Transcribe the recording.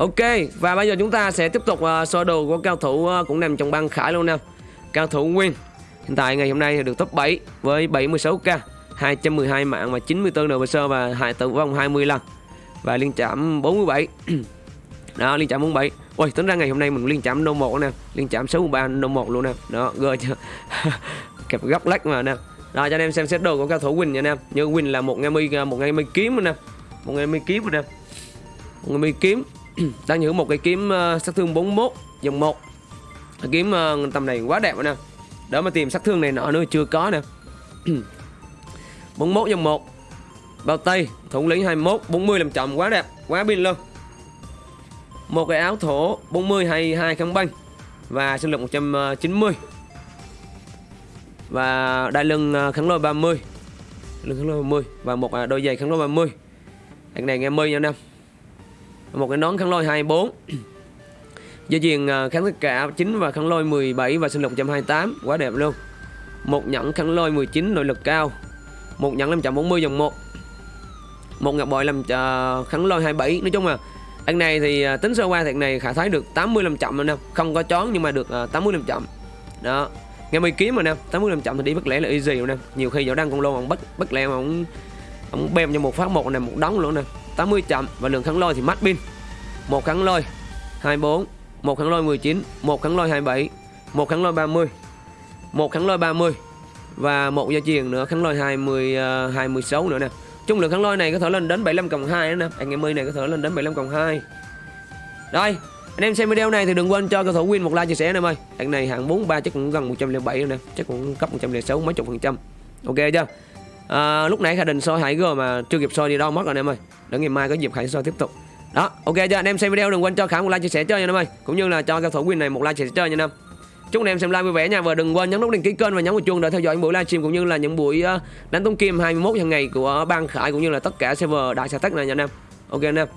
Ok và bây giờ chúng ta sẽ tiếp tục uh, sơ đồ của cao thủ uh, cũng nằm trong băng khải luôn nè. Cao thủ Nguyên Hiện tại ngày hôm nay thì được top 7 với 76k 212 mạng và 94 NPC và hại tử vong 20 lần. Và liên chạm 47 Đó liên chạm 47 Ôi tính ra ngày hôm nay mình liên chạm nô 1 nè Liên chạm 63 nô 1 luôn nè. Đó gơ chưa Kẹp góc lách mà nè. Rồi cho anh em xem xét đồ của cao thủ Win nha anh em Như Win là một ngay mi một ngay mi kiếm nè. Một ngay mi kiếm nè. Một ngay mi kiếm. đang giữ một cái kiếm uh, sát thương 41 dòng 1 cái kiếm uh, tầm này quá đẹp nè. Đỡ mà tìm sát thương này nọ nữa chưa có nè. 41 dòng 1 bao tay thủ lĩnh 21 40 làm chậm quá đẹp quá pin luôn. Một cái áo thổ 40 hay hai kháng banh và sinh lực 190 ờ, và đai lưng kháng lôi 30 lưng kháng lôi 30 và một đôi giày kháng lôi 30 anh này nghe mươi nha anh em một cái nón khăn lôi 24 Dây chuyền kháng tất cả 9 và khăn lôi 17 và sinh lực 128 Quá đẹp luôn. Một nhẫn khăn lôi 19 nội lực cao. Một nhẫn 540 dòng 1 Một ngọc bội làm uh, kháng lôi 27 Nói chung là anh này thì uh, tính sơ qua thằng này khả thái được 80 làm chậm rồi nè. Không có chón nhưng mà được à, uh, 80 làm chậm. Đó. Nghe mày kiếm mà nè 80 làm chậm thì đi bất lẽ là easy rồi nè. Nhiều khi võ đăng con lô ông bất bất lẽ mà ông Ông bem cho một phát một này một đống luôn nè. 80 chậm và lượng kháng lôi thì mắt pin. Một kháng lôi 24 một kháng lôi 19 một kháng lôi 27 một kháng lôi 30 một kháng lôi 30 và một gia truyền nữa kháng lôi 20 uh, 26 nữa nè. Chung lượng kháng lôi này có thể lên đến 75 cộng 2 nữa nè. Anh em ơi này có thể lên đến 75 cộng 2 đây anh em xem video này thì đừng quên cho cầu thủ win một like chia sẻ em ơi. Anh này hạng 43 chắc cũng gần 107 rồi nè chắc cũng cấp 106 mấy chục phần trăm. Ok chưa? À, lúc nãy khả đình soi hải gờ mà chưa kịp soi đi đâu mất rồi anh em ơi để ngày mai có dịp khải soi tiếp tục. Đó, ok cho anh em xem video đừng quên cho Khải một like chia sẻ chơi nha anh em ơi. Cũng như là cho cao thủ win này một like chia sẻ chơi nha anh em chúc anh em xem live vui vẻ nha và đừng quên nhấn nút đăng ký kênh và nhấn vào chuông để theo dõi những buổi livestream cũng như là những buổi ờ, đánh tung kim 21 hàng ngày của ban khải cũng như là tất cả server đại xã tắc này nha anh em ok anh em